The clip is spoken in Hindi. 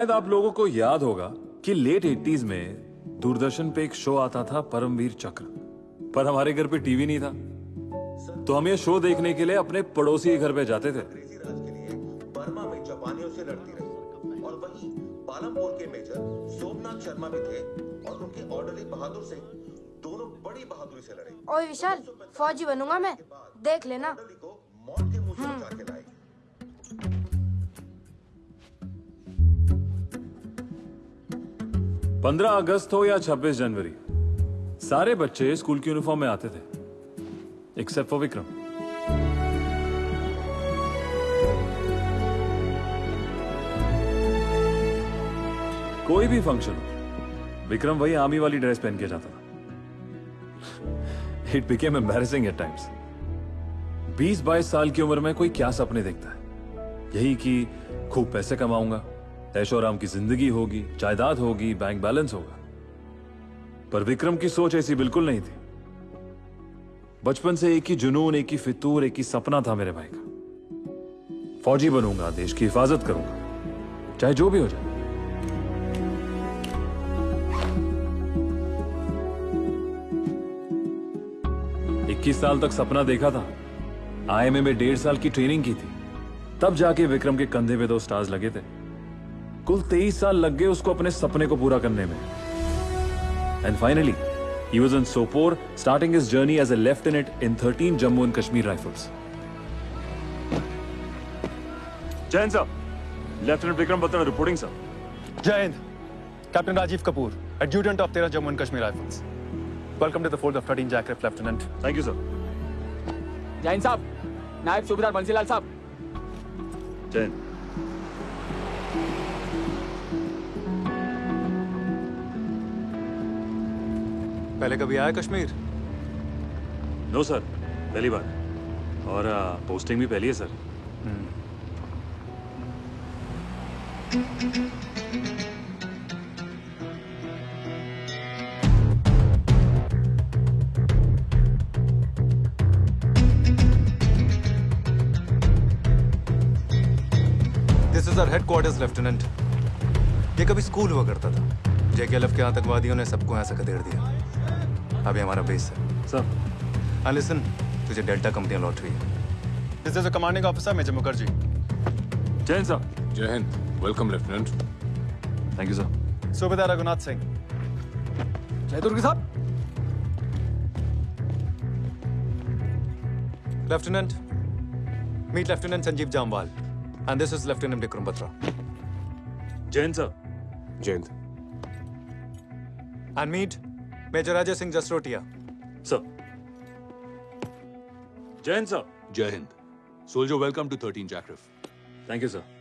शायद आप लोगों को याद होगा कि लेट एटीज में दूरदर्शन पे एक शो आता था परमवीर चक्र। पर हमारे घर पे टीवी नहीं था। तो हम ये शो देखने के लिए अपने पड़ोसी के घर पे जाते थे। अंग्रेज़ी राज के लिए बर्मा में जापानियों से लड़ती रही और वहीं पालमपुर के मेजर सोमनाथ शर्मा भी थे और उनके ऑर्डरली बहादुर सिंह दोनों बड़ी बहादुरी से लड़े ओए विशाल फौजी बनूँगा मैं। देख लेना। को मौत के मुँह से पंद्रह अगस्त हो या छब्बीस जनवरी, सारे बच्चे स्कूल की यूनिफॉर्म में आते थे एक्सेप्ट फॉर विक्रम। कोई भी फ़ंक्शन विक्रम वही आर्मी वाली ड्रेस पहन के जाता था। It became embarrassing at times बीस बाईस साल की उम्र में कोई क्या सपने देखता है? यही कि खूब पैसे कमाऊँगा ऐशो आराम की ज़िंदगी होगी, जायदाद होगी बैंक बैलेंस होगा। पर विक्रम की सोच ऐसी बिल्कुल नहीं थी। बचपन से एक ही जुनून, एक ही फितूर, एक ही सपना था मेरे भाई का। फौजी बनूँगा, देश की हिफाजत करूँगा, चाहे जो भी हो जाए। इक्कीस साल तक सपना देखा था। आईएमए में डेढ़ साल की ट्रेनिंग की थी। तब जाके विक्रम के कंधे पे दो स्टार्स लगे थे। कुल तेईस साल लग गए उसको अपने सपने को पूरा करने में and finally he was in Sopore, starting his journey as a lieutenant in 13 Jammu and Kashmir Rifles. Jain sir, Lieutenant Vikram Batra reporting sir. Jai Hind. Captain Rajiv Kapoor, Adjutant of Tera Jammu and Kashmir Rifles. Welcome to the fold of 13 Jackraft, Lieutenant. Thank you sir. Jain साहब नायब सूबेदार बंसीलाल साहब Jain. पहले कभी आया कश्मीर? नो सर पहली बार। और आ, पोस्टिंग भी पहली है sir this is our headquarters lieutenant ये कभी स्कूल हुआ करता था। जेकेएलएफ के आतंकवादियों ने सबको यहाँ से खदेड़ दिया। अभी हमारा बेस है। सर हाँ लिसन तुझे डेल्टा कंपनी लौट हुई है। This is a commanding officer major Mukherjee Jain sir Jai Hind welcome lieutenant thank you sir सूबेदार रघुनाथ सिंह जय दुर्ग साहब lieutenant meet lieutenant Sanjeev Jamwal and this is lieutenant Vikram Batra Jain sir Jai Hind and meet major Ajay Singh Jasrotia. Sir. Jai Hind sir. Jai Hind. Soldier welcome to 13 जैक्रिफ थैंक यू सर